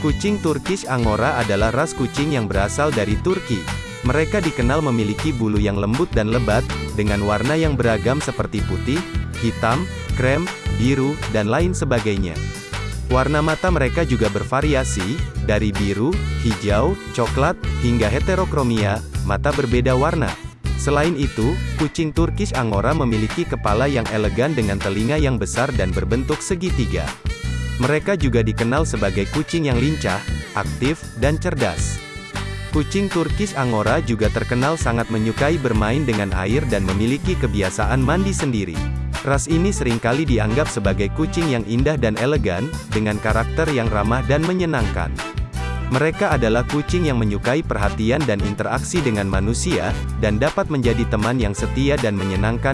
Kucing Turkish Angora adalah ras kucing yang berasal dari Turki. Mereka dikenal memiliki bulu yang lembut dan lebat, dengan warna yang beragam seperti putih, hitam, krem, biru, dan lain sebagainya. Warna mata mereka juga bervariasi, dari biru, hijau, coklat, hingga heterokromia, mata berbeda warna. Selain itu, kucing Turkish Angora memiliki kepala yang elegan dengan telinga yang besar dan berbentuk segitiga. Mereka juga dikenal sebagai kucing yang lincah, aktif, dan cerdas. Kucing Turkish Angora juga terkenal sangat menyukai bermain dengan air dan memiliki kebiasaan mandi sendiri. Ras ini sering kali dianggap sebagai kucing yang indah dan elegan, dengan karakter yang ramah dan menyenangkan. Mereka adalah kucing yang menyukai perhatian dan interaksi dengan manusia, dan dapat menjadi teman yang setia dan menyenangkan